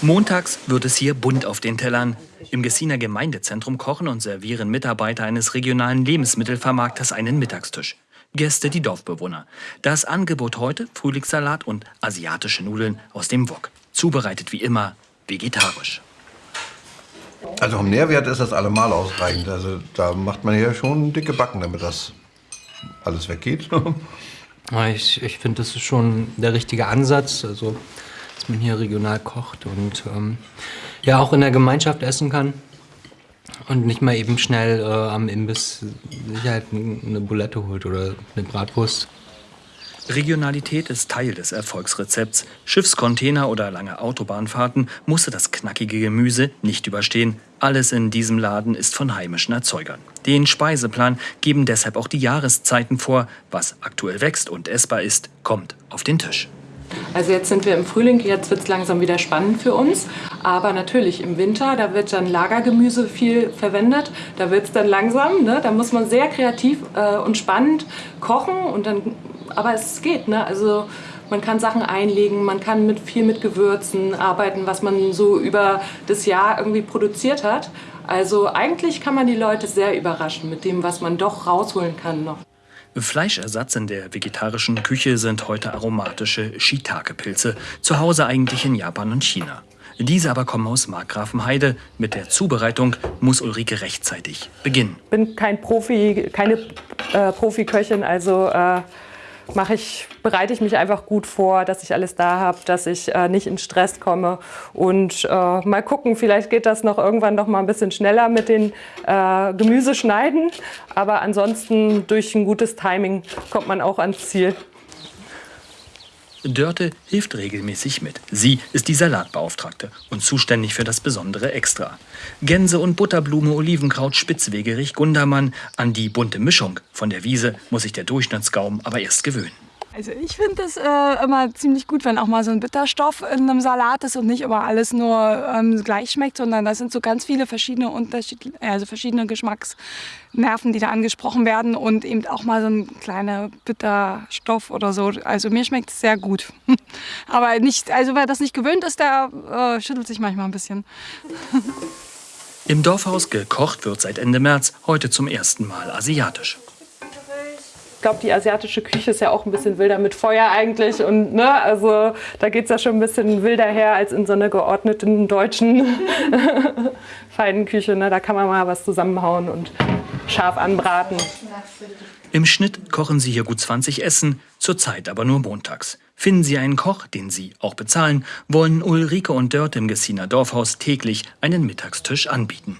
Montags wird es hier bunt auf den Tellern. Im Gessiner Gemeindezentrum kochen und servieren Mitarbeiter eines regionalen Lebensmittelvermarkters einen Mittagstisch. Gäste die Dorfbewohner. Das Angebot heute Frühlingssalat und asiatische Nudeln aus dem Wok. Zubereitet wie immer vegetarisch. Also vom Nährwert ist das allemal ausreichend. Also da macht man ja schon dicke Backen, damit das alles weggeht. ich ich finde, das ist schon der richtige Ansatz. Also man hier regional kocht und ähm, ja auch in der Gemeinschaft essen kann und nicht mal eben schnell äh, am Imbiss sich halt eine Bulette holt oder eine Bratwurst. Regionalität ist Teil des Erfolgsrezepts. Schiffscontainer oder lange Autobahnfahrten musste das knackige Gemüse nicht überstehen. Alles in diesem Laden ist von heimischen Erzeugern. Den Speiseplan geben deshalb auch die Jahreszeiten vor. Was aktuell wächst und essbar ist, kommt auf den Tisch. Also jetzt sind wir im Frühling, jetzt wird es langsam wieder spannend für uns. Aber natürlich im Winter, da wird dann Lagergemüse viel verwendet. Da wird es dann langsam, ne? da muss man sehr kreativ äh, und spannend kochen. Und dann, aber es geht, ne? also man kann Sachen einlegen, man kann mit viel mit Gewürzen arbeiten, was man so über das Jahr irgendwie produziert hat. Also eigentlich kann man die Leute sehr überraschen mit dem, was man doch rausholen kann noch. Fleischersatz in der vegetarischen Küche sind heute aromatische Shiitake-Pilze, zu Hause eigentlich in Japan und China. Diese aber kommen aus Markgrafenheide. Mit der Zubereitung muss Ulrike rechtzeitig beginnen. Ich bin kein Profi, keine äh, Profiköchin, also äh, mache ich, bereite ich mich einfach gut vor, dass ich alles da habe, dass ich äh, nicht in Stress komme. Und äh, mal gucken, vielleicht geht das noch irgendwann noch mal ein bisschen schneller mit den äh, Gemüseschneiden. Aber ansonsten durch ein gutes Timing kommt man auch ans Ziel. Dörte hilft regelmäßig mit. Sie ist die Salatbeauftragte und zuständig für das besondere Extra. Gänse und Butterblume, Olivenkraut, Spitzwegerich, Gundermann. An die bunte Mischung von der Wiese muss sich der Durchschnittsgaum aber erst gewöhnen. Also ich finde es äh, immer ziemlich gut, wenn auch mal so ein Bitterstoff in einem Salat ist und nicht immer alles nur ähm, gleich schmeckt, sondern da sind so ganz viele verschiedene Unterschied also verschiedene Geschmacksnerven, die da angesprochen werden und eben auch mal so ein kleiner Bitterstoff oder so. Also mir schmeckt es sehr gut. Aber nicht, also wer das nicht gewöhnt ist, der äh, schüttelt sich manchmal ein bisschen. Im Dorfhaus gekocht wird seit Ende März, heute zum ersten Mal asiatisch. Ich glaube, die asiatische Küche ist ja auch ein bisschen wilder mit Feuer eigentlich. Und ne, also da geht es ja schon ein bisschen wilder her als in so einer geordneten deutschen feinen Küche. Ne? Da kann man mal was zusammenhauen und scharf anbraten. Im Schnitt kochen sie hier gut 20 Essen, zurzeit aber nur montags. Finden Sie einen Koch, den Sie auch bezahlen, wollen Ulrike und Dörte im Gessiner Dorfhaus täglich einen Mittagstisch anbieten.